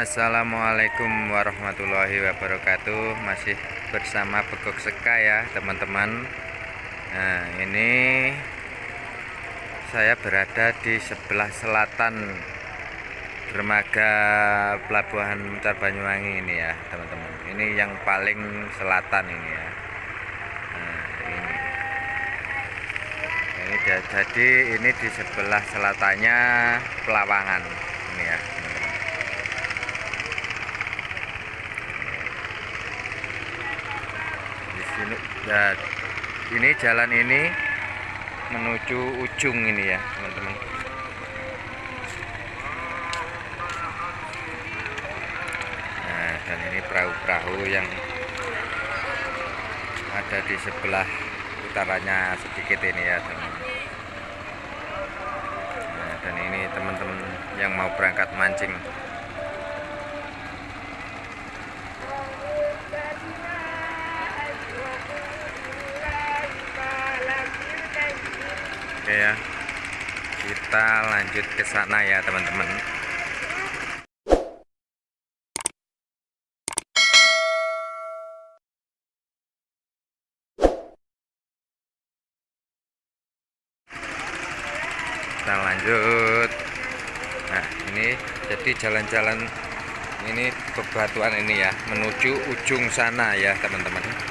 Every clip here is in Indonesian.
Assalamualaikum warahmatullahi wabarakatuh. Masih bersama Begok Seka ya teman-teman. Nah ini Saya berada di sebelah selatan Dermaga Pelabuhan Mucar Banyuwangi ini ya teman-teman. Ini yang paling selatan ini ya. Nah ini. Ini jadi ini di sebelah selatannya Pelawangan ini ya teman-teman di sini ya, ini jalan ini menuju ujung ini ya teman-teman. Nah dan ini perahu-perahu yang ada di sebelah utaranya sedikit ini ya teman-teman. Nah, dan ini teman-teman yang mau berangkat mancing Oke ya. Kita lanjut ke sana ya teman-teman. Kita lanjut. Nah ini jadi jalan-jalan ini bebatuan ini ya menuju ujung sana ya teman-teman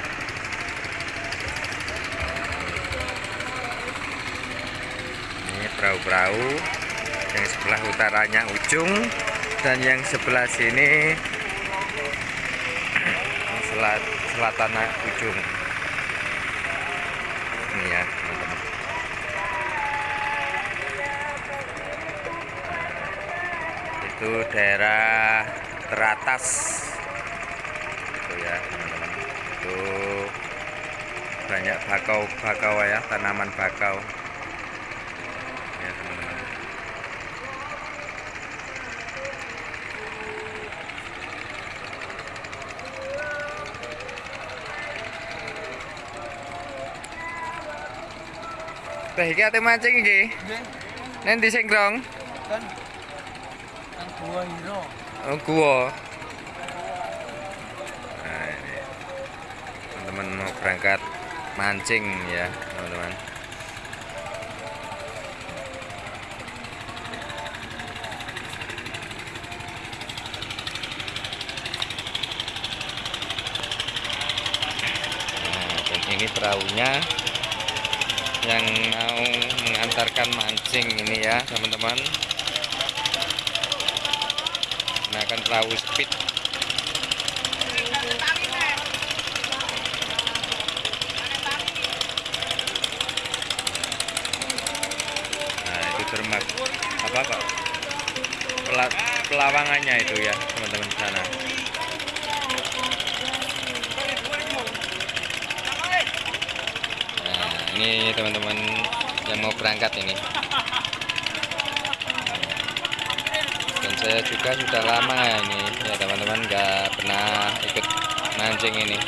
ini perahu-perahu. Yang sebelah utaranya ujung. Dan yang sebelah sini selat selatan ujung. Ini ya teman-teman. Itu daerah teratas. Itu ya teman-teman. Itu banyak bakau-bakau ya tanaman bakau Teh iki ate mancing iki. Nanti sengkrong. kan yang dua hero Oh, gua. Nah, ini. Teman-teman mau berangkat mancing ya, teman-teman. Nah, ini perahunya yang mau mengantarkan mancing ini ya, teman-teman. Menggunakan perahu speed. Nah itu dermak apa Pela- pelawangannya itu ya teman-teman sana nah ini teman-teman yang mau berangkat ini. Dan saya juga sudah lama ini ya teman-teman nggak pernah ikut mancing ini.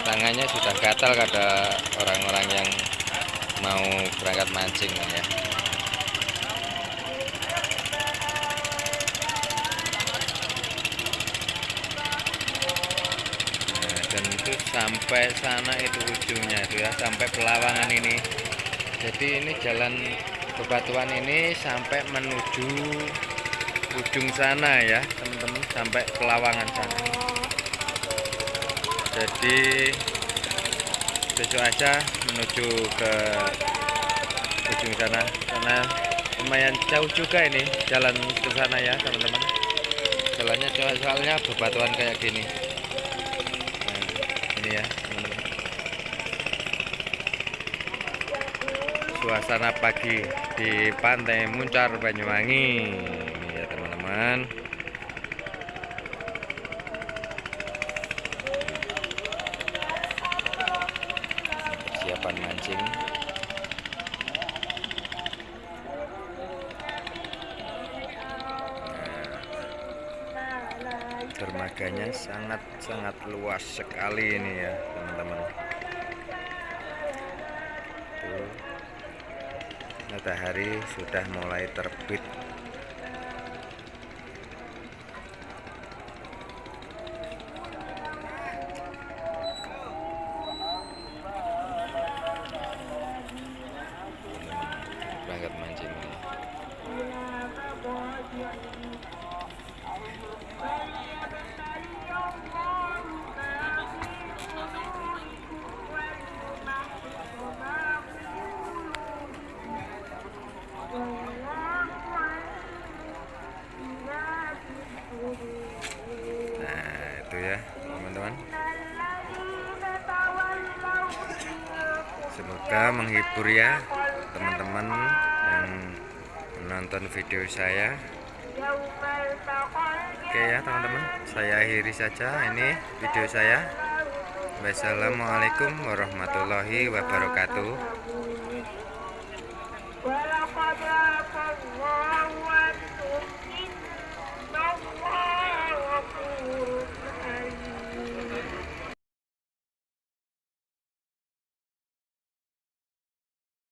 Tangannya sudah gatal kata orang-orang yang mau berangkat mancing ya dan itu sampai sana itu ujungnya itu ya sampai pelawangan ini. Jadi ini jalan bebatuan ini sampai menuju ujung sana ya teman-teman sampai pelawangan sana. Jadi besok aja menuju ke ujung sana karena lumayan jauh juga ini jalan ke sana ya teman-teman. Jalannya soalnya bebatuan kayak gini ini ya teman-teman suasana pagi di pantai Muncar Banyuwangi. Ini ya teman-teman dermaganya sangat-sangat luas sekali ini ya teman-teman. Matahari sudah mulai terbit. Berangkat mancing ini. Nah, ya, semoga menghibur ya teman-teman yang menonton video saya oke ya teman-teman. Saya akhiri saja ini video saya. Wassalamualaikum warahmatullahi wabarakatuh